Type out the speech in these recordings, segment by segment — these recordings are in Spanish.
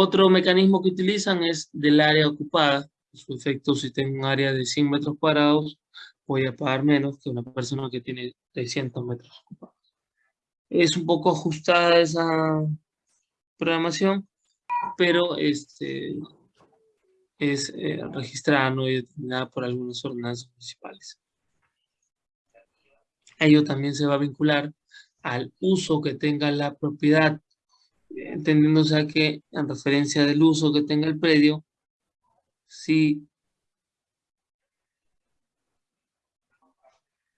Otro mecanismo que utilizan es del área ocupada. Su efecto, si tengo un área de 100 metros cuadrados, voy a pagar menos que una persona que tiene 300 metros ocupados. Es un poco ajustada esa programación, pero este, es eh, registrada ¿no? determinada por algunas ordenanzas municipales. Ello también se va a vincular al uso que tenga la propiedad, entendiéndose que en referencia del uso que tenga el predio, si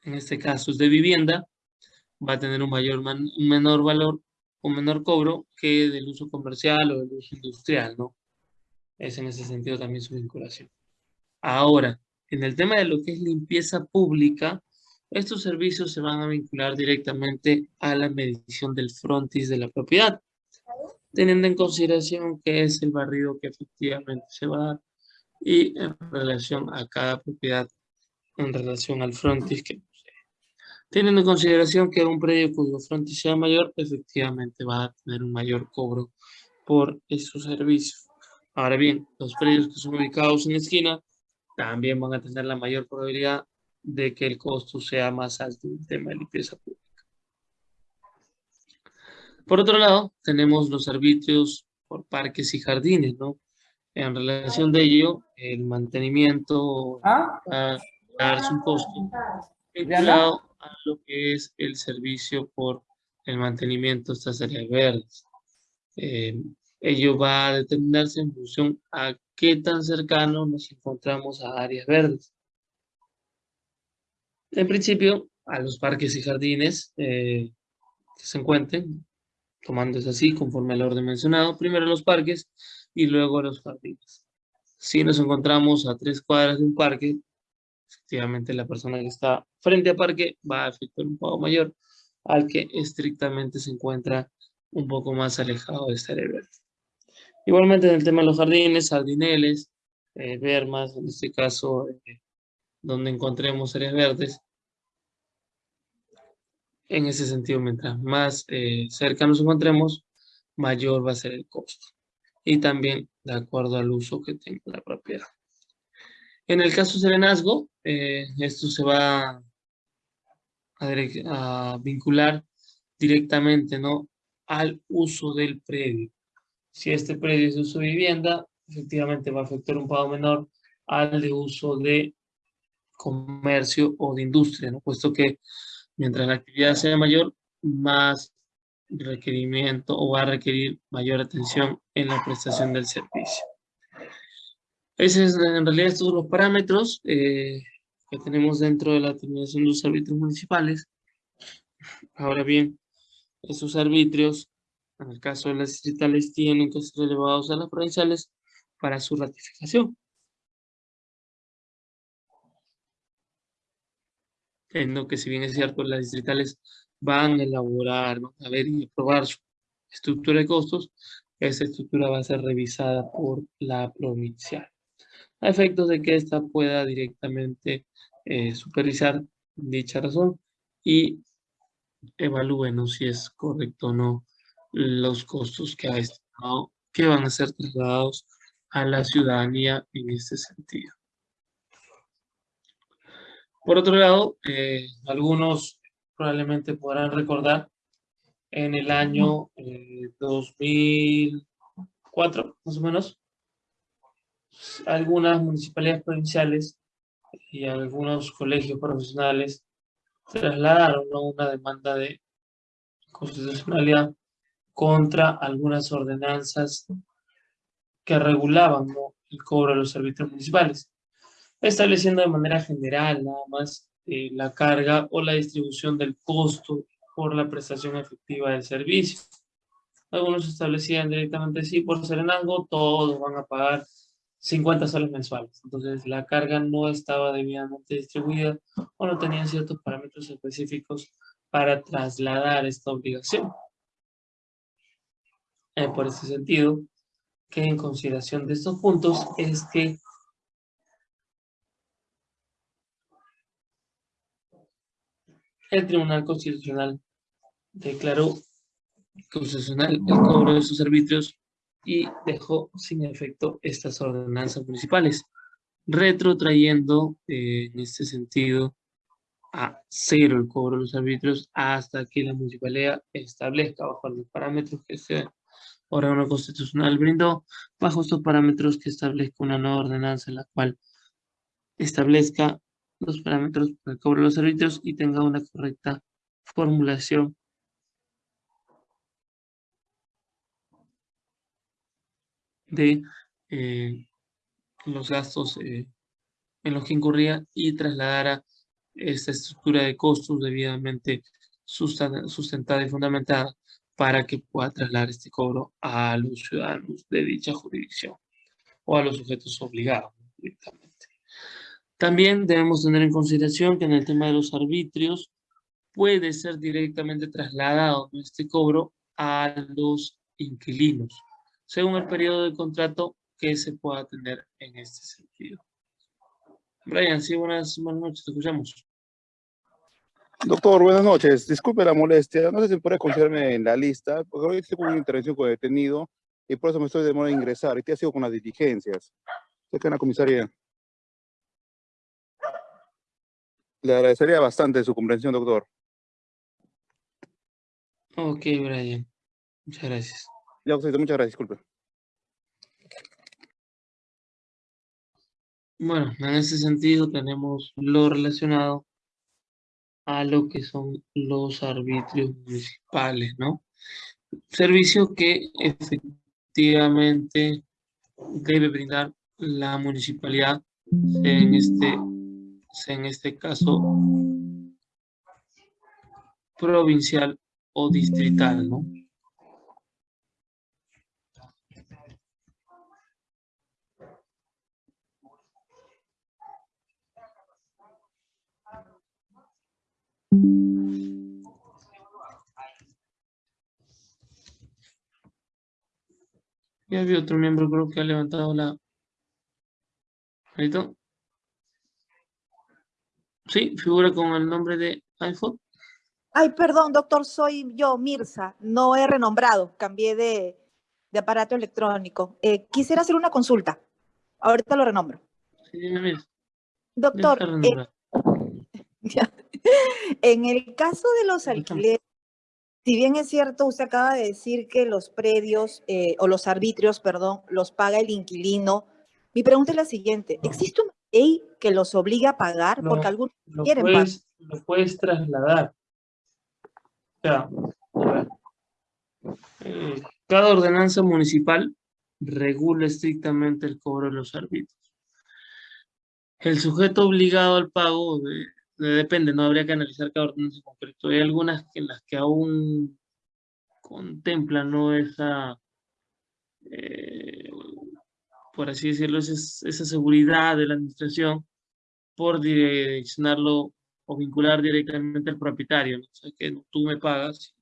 en este caso es de vivienda, va a tener un mayor un menor valor, un menor cobro que del uso comercial o del uso industrial, ¿no? Es en ese sentido también su vinculación. Ahora, en el tema de lo que es limpieza pública, estos servicios se van a vincular directamente a la medición del frontis de la propiedad, teniendo en consideración que es el barrido que efectivamente se va a dar y en relación a cada propiedad en relación al frontis que posee. Teniendo en consideración que un predio cuyo frontis sea mayor, efectivamente va a tener un mayor cobro por esos servicios. Ahora bien, los predios que son ubicados en esquina también van a tener la mayor probabilidad de que el costo sea más alto en el tema de limpieza pública. Por otro lado, tenemos los servicios por parques y jardines, ¿no? En relación de ello, el mantenimiento ¿Ah? va a darse un costo vinculado a lo que es el servicio por el mantenimiento de estas áreas verdes. Eh, ello va a determinarse en función a qué tan cercano nos encontramos a áreas verdes. En principio, a los parques y jardines eh, que se encuentren, tomándose así conforme al orden mencionado, primero los parques y luego los jardines. Si nos encontramos a tres cuadras de un parque, efectivamente la persona que está frente al parque va a efectuar un pago mayor al que estrictamente se encuentra un poco más alejado de esta área. Igualmente en el tema de los jardines, jardineles, eh, vermas, en este caso eh, donde encontremos áreas verdes. En ese sentido, mientras más eh, cerca nos encontremos, mayor va a ser el costo. Y también de acuerdo al uso que tenga la propiedad. En el caso serenazgo, eh, esto se va a, a, vincular directamente ¿no? al uso del predio. Si este predio es de uso de vivienda, efectivamente va a afectar un pago menor al de uso de comercio o de industria, ¿no? puesto que mientras la actividad sea mayor, más requerimiento o va a requerir mayor atención en la prestación del servicio. Esos es en realidad son los parámetros eh, que tenemos dentro de la determinación de los arbitrios municipales. Ahora bien, esos arbitrios, en el caso de las distritales, tienen que ser elevados a las provinciales para su ratificación. En que si bien es cierto, las distritales van a elaborar, a ver y aprobar su estructura de costos, esa estructura va a ser revisada por la provincial, a efectos de que ésta pueda directamente eh, supervisar dicha razón y evalúen si es correcto o no los costos que ha estimado que van a ser trasladados a la ciudadanía en este sentido. Por otro lado, eh, algunos probablemente podrán recordar en el año 2004, eh, más o menos, algunas municipalidades provinciales y algunos colegios profesionales trasladaron una demanda de constitucionalidad contra algunas ordenanzas que regulaban el cobro de los servicios municipales estableciendo de manera general nada más eh, la carga o la distribución del costo por la prestación efectiva del servicio. Algunos establecían directamente, sí, por serenazgo, todos van a pagar 50 soles mensuales. Entonces, la carga no estaba debidamente distribuida o no tenían ciertos parámetros específicos para trasladar esta obligación. Eh, por ese sentido, que en consideración de estos puntos es que el Tribunal Constitucional declaró constitucional el cobro de sus servicios y dejó sin efecto estas ordenanzas municipales, retrotrayendo eh, en este sentido a cero el cobro de los arbitrios hasta que la municipalidad establezca bajo los parámetros que este órgano constitucional brindó, bajo estos parámetros que establezca una nueva ordenanza en la cual establezca los parámetros para el cobro de los arbitrios y tenga una correcta formulación de eh, los gastos eh, en los que incurría y trasladara esta estructura de costos debidamente sustentada y fundamentada para que pueda trasladar este cobro a los ciudadanos de dicha jurisdicción o a los sujetos obligados. También debemos tener en consideración que en el tema de los arbitrios puede ser directamente trasladado este cobro a los inquilinos, según el periodo de contrato que se pueda tener en este sentido. Brian, sí, buenas, buenas noches, te escuchamos. Doctor, buenas noches. Disculpe la molestia. No sé si puede considerarme en la lista, porque hoy estoy con una intervención con el detenido y por eso me estoy demorando en ingresar. ¿Y qué ha sido con las diligencias? Sé en la comisaría. Le agradecería bastante su comprensión, doctor. Ok, Brian. Muchas gracias. Ya, muchas gracias, disculpe. Bueno, en ese sentido tenemos lo relacionado a lo que son los arbitrios municipales, ¿no? Servicio que efectivamente debe brindar la municipalidad en este, en este caso provincial o distrital, ¿no? Ya había otro miembro creo que ha levantado la... Sí, figura con el nombre de iPhone. Ay, perdón, doctor, soy yo, Mirza. No he renombrado, cambié de, aparato electrónico. Eh, quisiera hacer una consulta. Ahorita lo renombro. Sí, dime, Doctor, eh, en el caso de los alquileres, si bien es cierto, usted acaba de decir que los predios eh, o los arbitrios, perdón, los paga el inquilino. Mi pregunta es la siguiente. ¿Existe una ley que los obligue a pagar? porque algunos quieren pagar. Lo puedes trasladar. O sea, eh, cada ordenanza municipal regula estrictamente el cobro de los arbitrios. El sujeto obligado al pago de, depende, no habría que analizar cada ordenanza en concreto. Hay algunas en las que aún contemplan ¿no? esa, eh, por así decirlo, esa, seguridad de la administración por direccionarlo o vincular directamente al propietario. ¿no? O sea, que tú me pagas,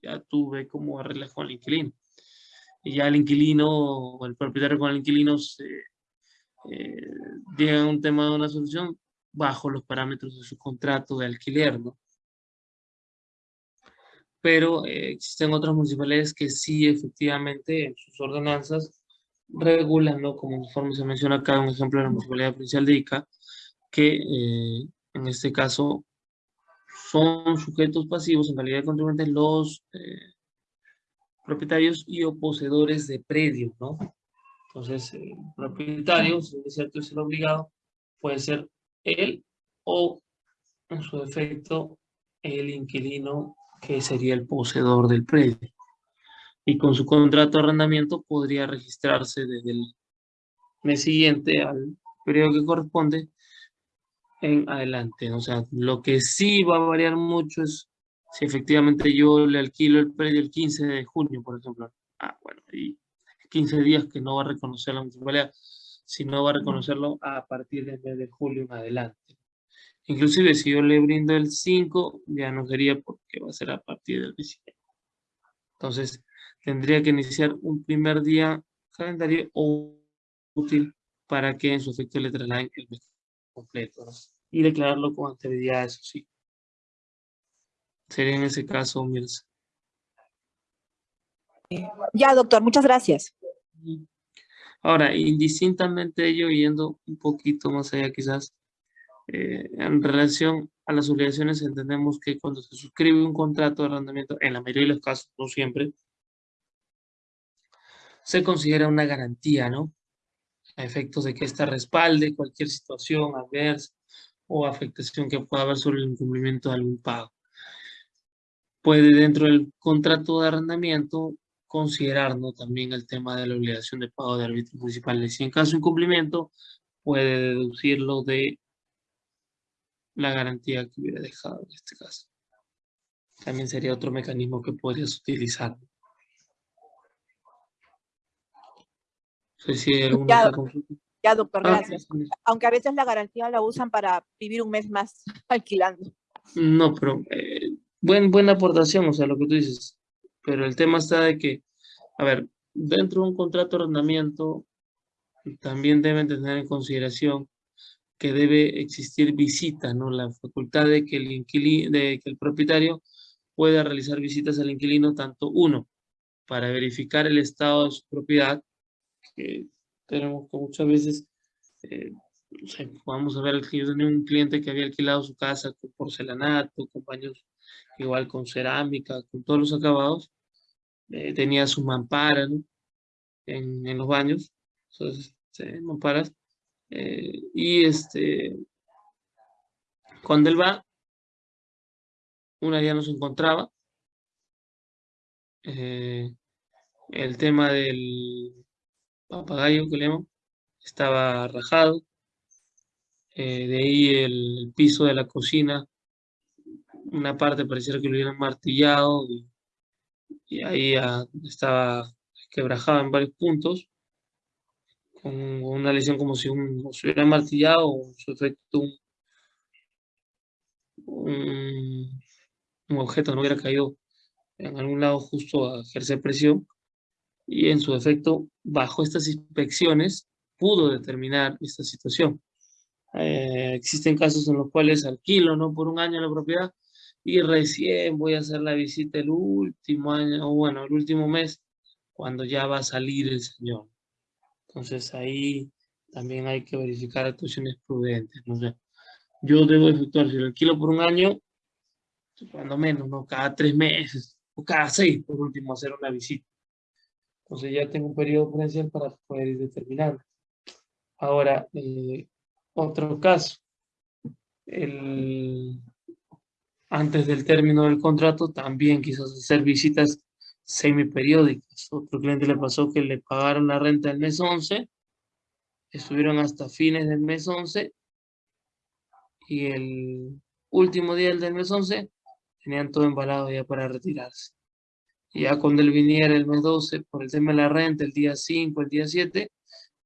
ya tú ves cómo arreglas con el inquilino. Y ya el inquilino o el propietario con el inquilino se, eh, llega a un tema de una solución, bajo los parámetros de su contrato de alquiler, ¿no? Pero eh, existen otras municipalidades que sí, efectivamente, en sus ordenanzas regulan, ¿no? Como conforme se menciona acá, un ejemplo de la Municipalidad Provincial de Ica, que eh, en este caso son sujetos pasivos en calidad de contribuyentes los eh, propietarios y o poseedores de predios, ¿no? Entonces, el propietario, si es cierto, es el obligado, puede ser él o, en su defecto, el inquilino que sería el poseedor del predio. Y con su contrato de arrendamiento podría registrarse desde el mes siguiente al periodo que corresponde en adelante. O sea, lo que sí va a variar mucho es si efectivamente yo le alquilo el predio el 15 de junio, por ejemplo. Ah, bueno, y 15 días que no va a reconocer la municipalidad no va a reconocerlo a partir del mes de julio en adelante. Inclusive si yo le brindo el 5, ya no sería porque va a ser a partir del 19. Entonces, tendría que iniciar un primer día calendario útil para que en su efecto le trasladen el mes completo. Y declararlo con anterioridad, eso sí. Sería en ese caso, Mirza. Ya, doctor, muchas gracias. Ahora, indistintamente ello, yendo un poquito más allá quizás, eh, en relación a las obligaciones, entendemos que cuando se suscribe un contrato de arrendamiento, en la mayoría de los casos, no siempre, se considera una garantía, ¿no? A efectos de que ésta respalde cualquier situación adversa o afectación que pueda haber sobre el incumplimiento de algún pago. Puede dentro del contrato de arrendamiento considerar ¿no? también el tema de la obligación de pago de árbitros municipales. Y en caso de incumplimiento, puede deducirlo de la garantía que hubiera dejado en este caso. También sería otro mecanismo que podrías utilizar. Hay alguna Ya. Ya, doctor, Ah, gracias. sí, sí. Aunque a veces la garantía la usan para vivir un mes más alquilando. No, pero eh, buen, buena aportación, o sea, lo que tú dices. Pero el tema está de que, a ver, dentro de un contrato de arrendamiento también deben tener en consideración que debe existir visita, ¿no? La facultad de que el de que el propietario pueda realizar visitas al inquilino, tanto uno, para verificar el estado de su propiedad, que tenemos que muchas veces, eh, no sé, vamos a ver, yo tenía un cliente que había alquilado su casa con porcelanato, con baños igual con cerámica, con todos los acabados, eh, tenía su mampara, ¿no? En, en los baños, entonces, mamparas, eh, y este, cuando él va, una ya no se encontraba, eh, el tema del papagayo que le estaba rajado, eh, de ahí el piso de la cocina, una parte pareciera que lo hubieran martillado y, ahí ah, estaba quebrajado en varios puntos, con una lesión como si un, se hubiera martillado o un, un objeto no hubiera caído en algún lado justo a ejercer presión y en su efecto, bajo estas inspecciones, pudo determinar esta situación. Eh, existen casos en los cuales alquilo ¿no? por un año la propiedad y recién voy a hacer la visita el último año, o bueno, el último mes, cuando ya va a salir el señor. Entonces ahí también hay que verificar actuaciones prudentes. No sé, yo debo efectuar, si lo alquilo por un año, cuando menos, ¿no? Cada tres meses, o cada seis, por último, hacer una visita. Entonces ya tengo un periodo prudencial para poder ir determinando. Ahora, eh, otro caso. El, antes del término del contrato, también quizás hacer visitas semiperiódicas. Otro cliente le pasó que le pagaron la renta el mes 11, estuvieron hasta fines del mes 11, y el último día del mes 11 tenían todo embalado ya para retirarse. Ya cuando él viniera el mes 12, por el tema de la renta, el día 5, el día 7,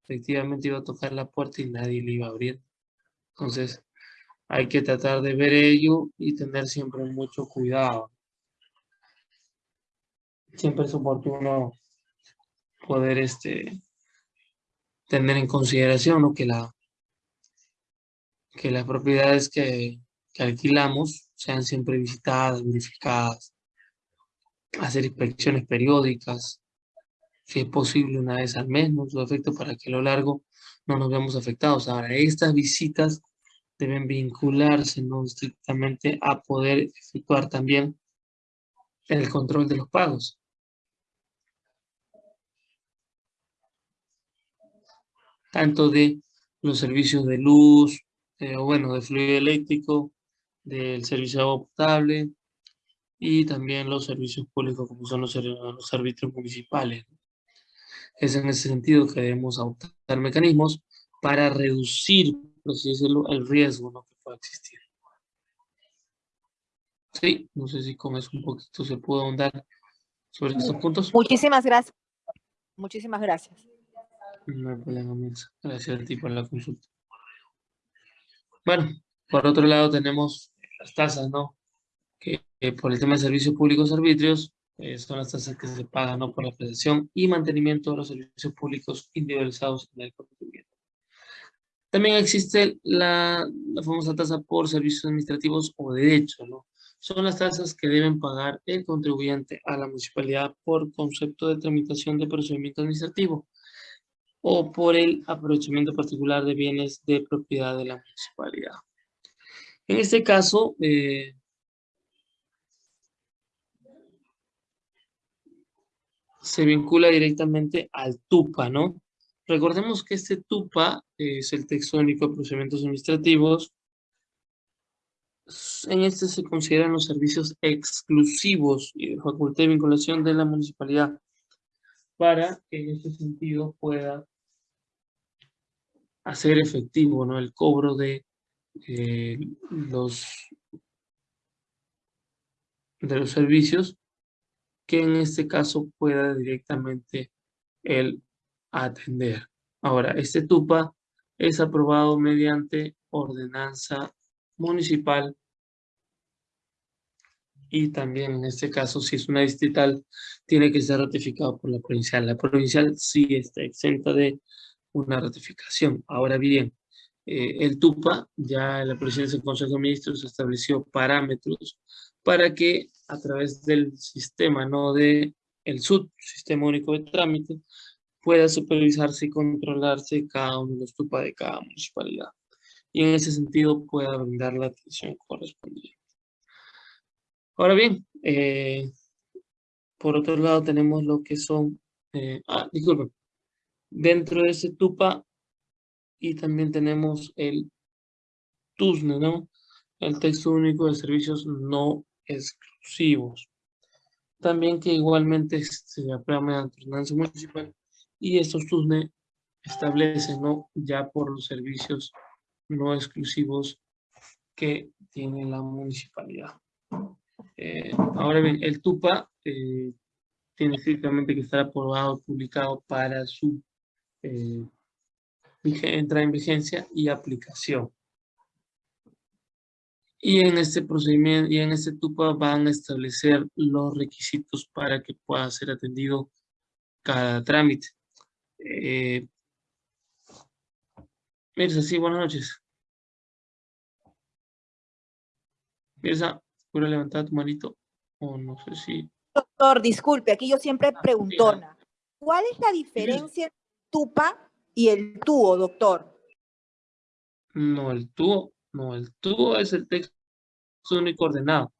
efectivamente iba a tocar la puerta y nadie le iba a abrir. Entonces, hay que tratar de ver ello y tener siempre mucho cuidado. Siempre es oportuno poder este, tener en consideración que, la, que las propiedades que alquilamos sean siempre visitadas, verificadas, hacer inspecciones periódicas, si es posible una vez al mes, su efecto para que a lo largo no nos veamos afectados. Ahora, estas visitas deben vincularse no estrictamente a poder efectuar también el control de los pagos. Tanto de los servicios de luz, eh, bueno, de fluido eléctrico, del servicio de agua potable y también los servicios públicos como son los, los servicios municipales. Es en ese sentido que debemos adoptar mecanismos para reducir, por así decirlo, el riesgo ¿no? que pueda existir. Sí, no sé si con eso un poquito se puede ahondar sobre estos puntos. Muchísimas gracias. Muchísimas gracias. No hay problema, Mirza. Gracias a ti por la consulta. Bueno, por otro lado tenemos las tasas, ¿no? Que, que por el tema de servicios públicos arbitrios, eh, son las tasas que se pagan, ¿no? Por la prestación y mantenimiento de los servicios públicos individualizados en el contribuyente. También existe la, la famosa tasa por servicios administrativos o de derecho, ¿no? Son las tasas que deben pagar el contribuyente a la municipalidad por concepto de tramitación de procedimiento administrativo. o por el aprovechamiento particular de bienes de propiedad de la municipalidad. En este caso, eh, se vincula directamente al TUPA, ¿no? Recordemos que este TUPA es el texto único de procedimientos administrativos. En este se consideran los servicios exclusivos y de facultad de vinculación de la municipalidad para que en este sentido pueda hacer efectivo ¿no? el cobro de eh, los de los servicios que en este caso pueda directamente el atender. Ahora, este TUPA es aprobado mediante ordenanza municipal y también en este caso, si es una distrital, tiene que ser ratificado por la provincial. La provincial sí está exenta de una ratificación. Ahora bien, eh, el TUPA, ya en la presidencia del Consejo de Ministros estableció parámetros para que a través del sistema, no de el SUD, Sistema Único de Trámite, pueda supervisarse y controlarse cada uno de los TUPA de cada municipalidad. Y en ese sentido pueda brindar la atención correspondiente. Ahora bien, eh, por otro lado tenemos lo que son, eh, ah, disculpen, dentro de ese TUPA y también tenemos el TUSNE, ¿no? El texto único de servicios no exclusivos. También que igualmente se aprueba mediante ordenanza municipal y estos TUSNE establecen, ¿no? Ya por los servicios no exclusivos que tiene la municipalidad. Eh, ahora bien, el TUPA eh, tiene estrictamente que estar aprobado, publicado para su eh, entrada en vigencia y aplicación. Y en este procedimiento y en este TUPA van a establecer los requisitos para que pueda ser atendido cada trámite. Eh, Mirza, sí, buenas noches. Mirza, ¿puedo levantar tu manito? O no sé si... Doctor, disculpe, aquí yo siempre preguntona. ¿Cuál es la diferencia entre TUPA y el TUO, doctor? No, el TUO no, el tubo es el texto único ordenado.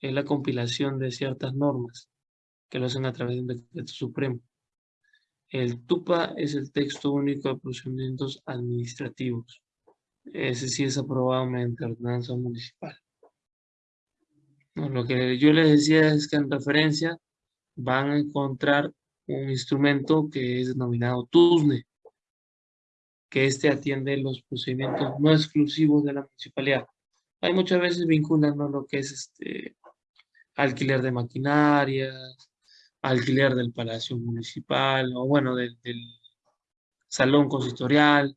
Es la compilación de ciertas normas que lo hacen a través de un decreto supremo. El TUPA es el texto único de procedimientos administrativos. Ese sí es aprobado mediante ordenanza municipal. lo que yo les decía es que en referencia van a encontrar un instrumento que es denominado TUSNE, que éste atiende los procedimientos no exclusivos de la municipalidad. Hay muchas veces vinculando lo que es este alquiler de maquinaria, alquiler del palacio municipal, o bueno, del, salón consistorial,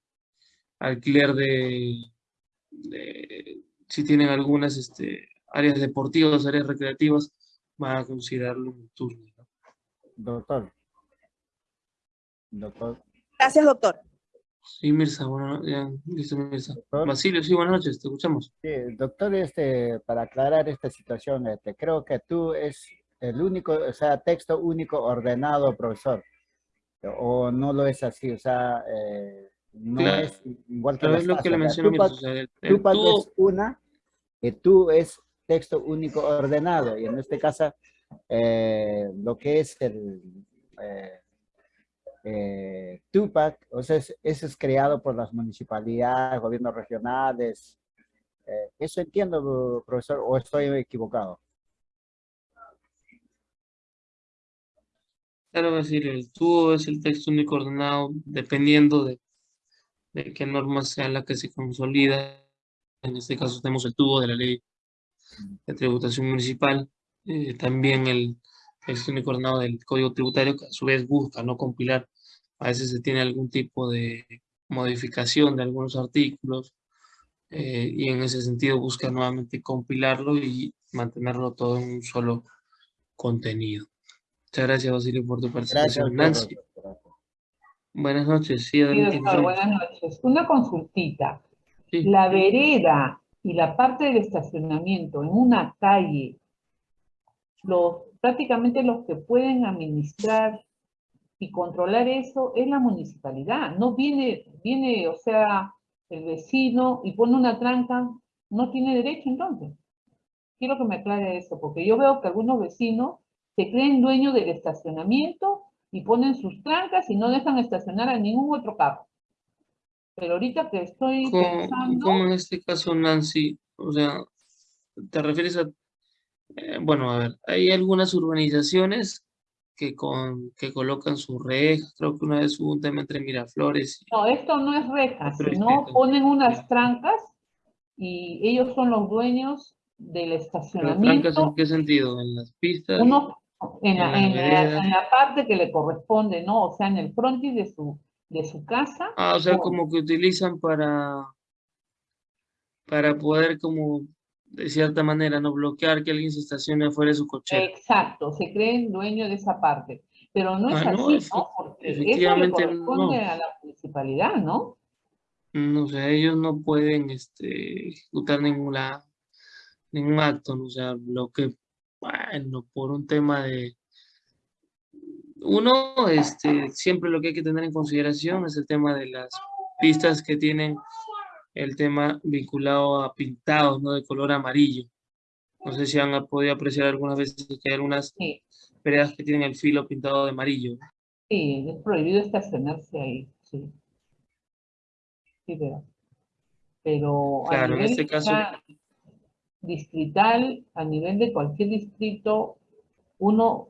alquiler de, si tienen algunas este, áreas deportivas, áreas recreativas, van a considerarlo un turno. Doctor. Doctor. Gracias, doctor. Sí, Mirza, bueno, ya, listo, Mirza. Basilio, sí, buenas noches, te escuchamos. Sí, doctor, este, para aclarar esta situación, este, creo que tú es el único, o sea, texto único ordenado, profesor. O no lo es así, o sea, eh, no es igual que lo que le mencioné, Mirza, o sea, el, tú, es una, y tú es texto único ordenado, y en este caso, eh, lo que es el... Eh, eh, Tupac, o sea, ese es creado por las municipalidades, gobiernos regionales. Eh, ¿Eso entiendo, profesor, o estoy equivocado? Claro, decir, el tubo es el texto único ordenado dependiendo de, qué norma sea la que se consolida. En este caso tenemos el tubo de la ley de tributación municipal, eh, también el texto único ordenado del Código Tributario, que a su vez busca no compilar a veces se tiene algún tipo de modificación de algunos artículos eh, y en ese sentido busca nuevamente compilarlo y mantenerlo todo en un solo contenido. Muchas gracias, Basilio, por tu participación. Nancy. Buenas noches. Sí, doctor, buenas noches. Una consultita. La vereda y la parte del estacionamiento en una calle, los, prácticamente los que pueden administrar y controlar eso es la municipalidad. No viene, viene, o sea, el vecino y pone una tranca, no tiene derecho entonces. Quiero que me aclare eso, porque yo veo que algunos vecinos se creen dueños del estacionamiento y ponen sus trancas y no dejan estacionar a ningún otro carro. Pero ahorita que estoy pensando... ¿Cómo en este caso, Nancy? O sea, ¿te refieres a...? Eh, bueno, a ver, hay algunas urbanizaciones que, con, que colocan sus rejas, creo que una vez hubo un tema entre Miraflores. No, esto no es rejas, sino ponen unas trancas y ellos son los dueños del estacionamiento. ¿Trancas en qué sentido? ¿En las pistas? Uno, en, la, en, la, parte que le corresponde, ¿no? O sea, en el frontis de su, de su casa. Ah, o sea, como que utilizan para, para poder como de cierta manera, no bloquear que alguien se estacione afuera de su coche. Exacto, se creen dueños de esa parte. Pero no es ah, así, ¿no? Porque eso le corresponde a la municipalidad, ¿no? No, o sea, ellos no pueden este, ejecutar ninguna, ningún acto, ¿no? o sea, lo que, bueno, por un tema de... Uno, este, siempre lo que hay que tener en consideración es el tema de las pistas que tienen el tema vinculado a pintados, ¿no? De color amarillo. No sé si han podido apreciar algunas veces que hay algunas sí. que tienen el filo pintado de amarillo. Sí, es prohibido estacionarse ahí, sí. Sí, pero, pero claro, en este caso... distrital, a nivel de cualquier distrito, uno,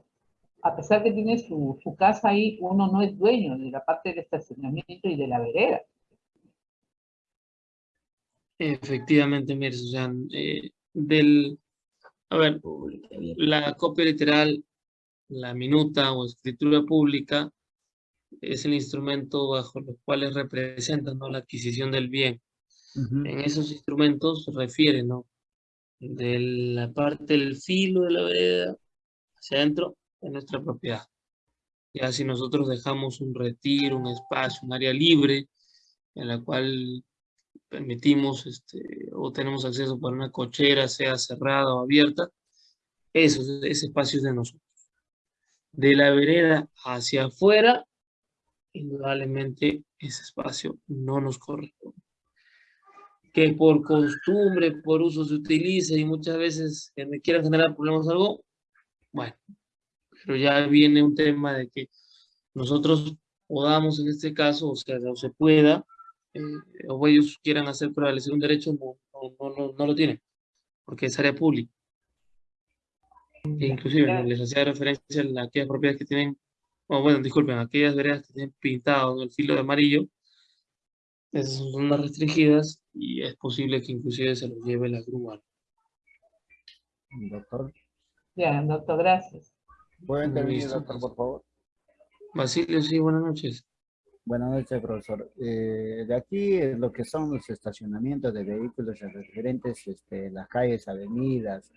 a pesar que tiene su, su casa ahí, uno no es dueño de la parte del estacionamiento y de la vereda. Efectivamente, mire, sea, eh, del, a ver, la copia literal, la minuta o escritura pública es el instrumento bajo los cuales representan ¿no? la adquisición del bien. En esos instrumentos se refiere, ¿no? De la parte del filo de la vereda hacia adentro de nuestra propiedad. Ya si nosotros dejamos un retiro, un espacio, un área libre, en la cual permitimos este, o tenemos acceso por una cochera, sea cerrada o abierta, eso, ese espacio es de nosotros. De la vereda hacia afuera, indudablemente ese espacio no nos corresponde. Que por costumbre, por uso se utilice y muchas veces que me quieran generar problemas algo, bueno, pero ya viene un tema de que nosotros podamos en este caso, o sea, no se pueda, eh, o ellos quieran hacer prevalecer un derecho, no, no, no, lo tienen, porque es área pública. E inclusive les hacía referencia a aquellas propiedades que tienen, o bueno, disculpen, aquellas veredas que tienen pintado en el filo de amarillo, esas son zonas restringidas y es posible que inclusive se los lleve la grúa. Doctor. Ya, doctor, gracias. ¿Puede intervenir, doctor, por favor? Basilio, sí, buenas noches. Buenas noches, profesor. Eh, de aquí lo que son los estacionamientos de vehículos referentes, este, las calles, avenidas,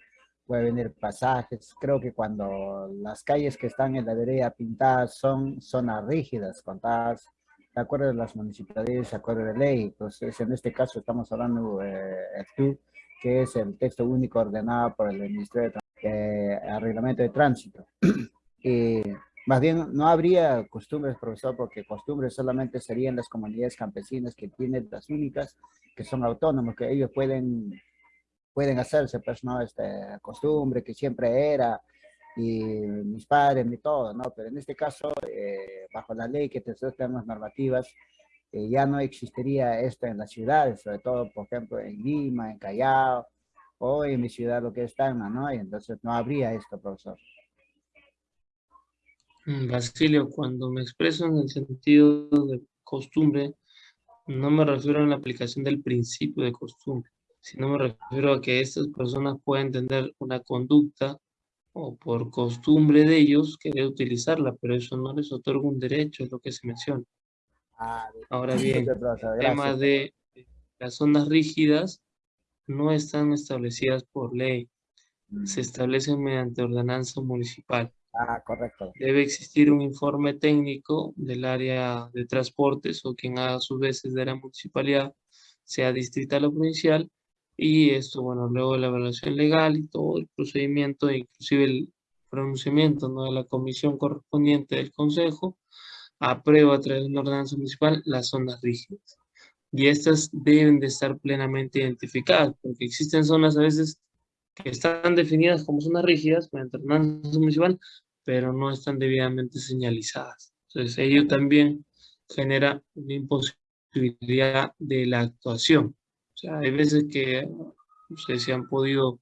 puede venir pasajes. Creo que cuando las calles que están en la vereda pintadas son zonas rígidas, contadas de acuerdo a las municipalidades, de acuerdo de ley. Entonces, en este caso estamos hablando de eh, que es el texto único ordenado por el Ministerio de eh, Reglamento de Tránsito. más bien, no habría costumbres, profesor, porque costumbres solamente serían las comunidades campesinas que tienen las únicas, que son autónomos, que ellos pueden, pueden hacerse, pues, ¿no? Este, costumbre que siempre era, y mis padres, ni todo, ¿no? Pero en este caso, eh, bajo la ley que te temas normativas, eh, ya no existiría esto en las ciudades, sobre todo, por ejemplo, en Lima, en Callao, o en mi ciudad, lo que es Tacna, ¿no? Y entonces no habría esto, profesor. Mm, Basilio, cuando me expreso en el sentido de costumbre, no me refiero a la aplicación del principio de costumbre, sino me refiero a que estas personas pueden tener una conducta o por costumbre de ellos querer utilizarla, pero eso no les otorga un derecho, es lo que se menciona. Ah, Ahora bien, el tema de las zonas rígidas no están establecidas por ley, se mm. establecen mediante ordenanza municipal. Ah, correcto. Debe existir un informe técnico del área de transportes o quien a su vez es de la municipalidad, sea distrital o provincial, y esto, bueno, luego de la evaluación legal y todo el procedimiento, inclusive el pronunciamiento ¿no? de la comisión correspondiente del Consejo, aprueba a través de una ordenanza municipal las zonas rígidas. Y estas deben de estar plenamente identificadas, porque existen zonas a veces que están definidas como zonas rígidas mediante ordenanza municipal, pero no están debidamente señalizadas. Entonces, ello también genera una imposibilidad de la actuación. O sea, hay veces que ustedes se han podido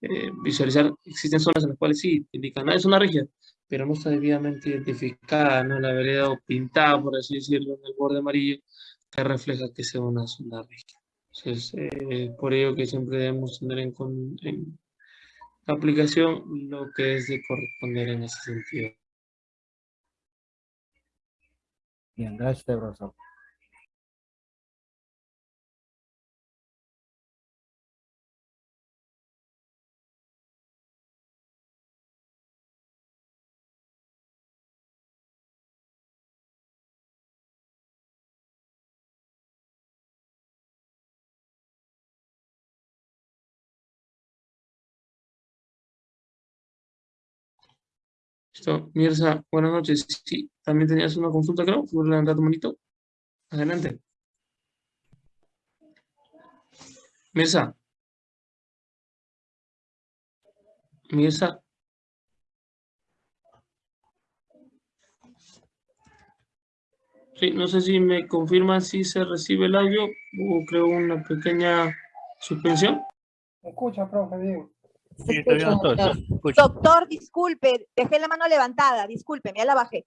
eh, visualizar, existen zonas en las cuales sí indican, ah, es una rígida, pero no está debidamente identificada, ¿no? La vereda o pintada, por así decirlo, en el borde amarillo, que refleja que sea una zona rígida. Entonces, eh, por ello que siempre debemos tener en, en aplicación lo que es de corresponder en ese sentido. Bien, gracias. Listo. Mirza, buenas noches. Sí, también tenías una consulta, creo. ¿Puedes levantar tu manito? Adelante. Mirza. Mirza. Sí, no sé si me confirman si se recibe el audio o creo una pequeña suspensión. ¿Me escucha, profe? Bien. Doctor, disculpe, dejé la mano levantada, disculpe, ya la bajé.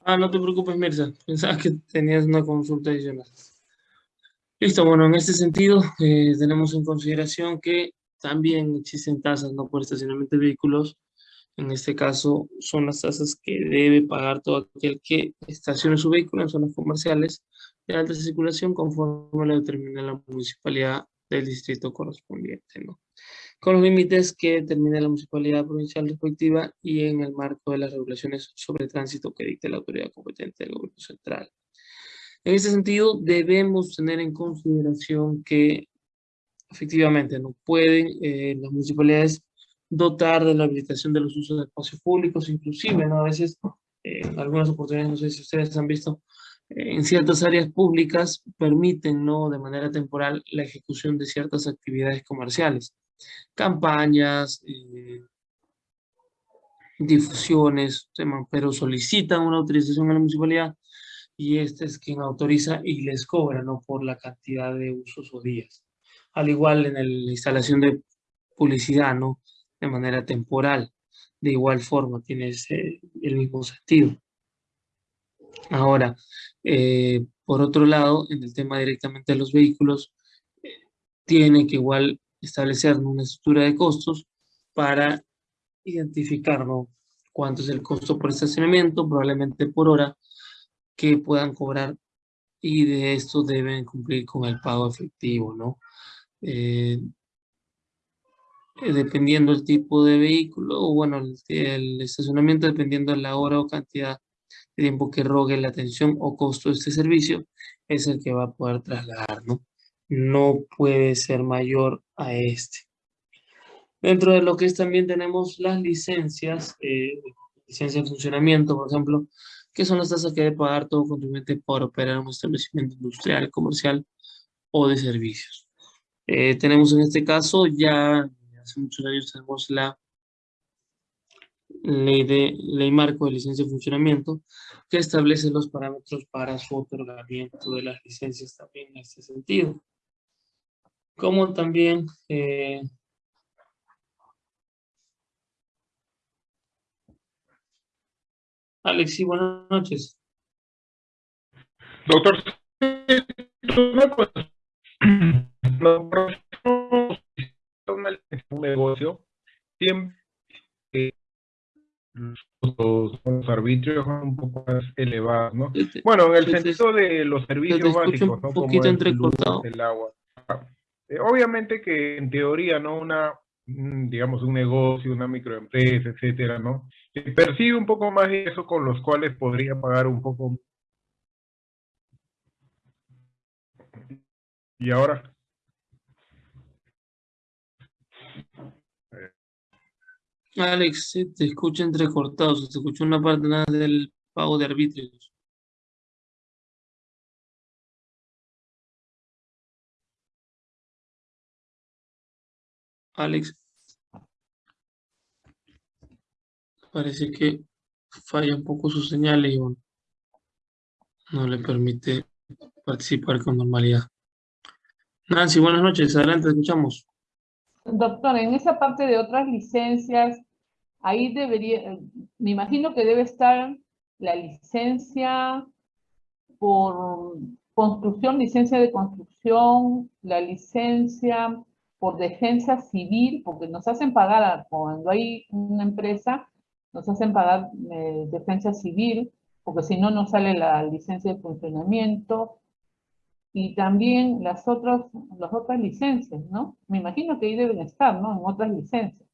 Ah, no te preocupes, Mirza. Pensaba que tenías una consulta adicional. Listo, bueno, en este sentido, eh, tenemos en consideración que también existen tasas no por estacionamiento de vehículos. En este caso, son las tasas que debe pagar todo aquel que estacione su vehículo en zonas comerciales de alta circulación conforme lo determina la municipalidad del distrito correspondiente, ¿no? Con los límites que determine la municipalidad provincial respectiva y en el marco de las regulaciones sobre tránsito que dicte la autoridad competente del gobierno central. En ese sentido, debemos tener en consideración que efectivamente no pueden eh, las municipalidades dotar de la habilitación de los usos de espacios públicos, inclusive, ¿no? A veces, eh, en algunas oportunidades, no sé si ustedes han visto, eh, en ciertas áreas públicas permiten, ¿no? De manera temporal la ejecución de ciertas actividades comerciales campañas, eh, difusiones, pero solicitan una autorización a la municipalidad y este es quien autoriza y les cobra, ¿no? Por la cantidad de usos o días. Al igual en la instalación de publicidad, ¿no? De manera temporal. De igual forma, tiene el mismo sentido. Ahora, eh, por otro lado, en el tema directamente de los vehículos, eh, tiene que igual establecer una estructura de costos para identificar cuánto es el costo por estacionamiento, probablemente por hora, que puedan cobrar y de esto deben cumplir con el pago efectivo, ¿no? Eh, dependiendo el tipo de vehículo, o bueno, el, estacionamiento, dependiendo de la hora o cantidad de tiempo que rogue la atención o costo de este servicio, es el que va a poder trasladar, ¿no? No puede ser mayor a este. Dentro de lo que es también tenemos las licencias, eh, licencia de funcionamiento, por ejemplo, que son las tasas que debe pagar todo contribuyente por operar un establecimiento industrial, comercial o de servicios. Eh, tenemos en este caso ya, hace muchos años tenemos la ley, de, ley marco de licencia de funcionamiento que establece los parámetros para su otorgamiento de las licencias también en este sentido como también eh, Alex, sí, buenas noches. Doctor, un negocio siempre los, arbitrios son un poco más elevados, ¿no? Bueno, en el sentido de los servicios básicos, ¿no? Como el, el agua. Eh, obviamente que en teoría, ¿no? Una, digamos, un negocio, una microempresa, etcétera, ¿no? percibe un poco más de eso con los cuales podría pagar un poco. Y ahora. Alex, te escucha entrecortado, se te escucha una parte nada del pago de arbitrios. Alex. Parece que falla un poco su señal y no le permite participar con normalidad. Nancy, buenas noches, adelante, escuchamos. Doctor, en esa parte de otras licencias, ahí debería, me imagino que debe estar la licencia por construcción, licencia de construcción, la licencia por defensa civil, porque nos hacen pagar, cuando hay una empresa, nos hacen pagar eh, defensa civil, porque si no, no sale la licencia de funcionamiento, y también las otras, las otras licencias, ¿no? Me imagino que ahí deben estar, ¿no? En otras licencias.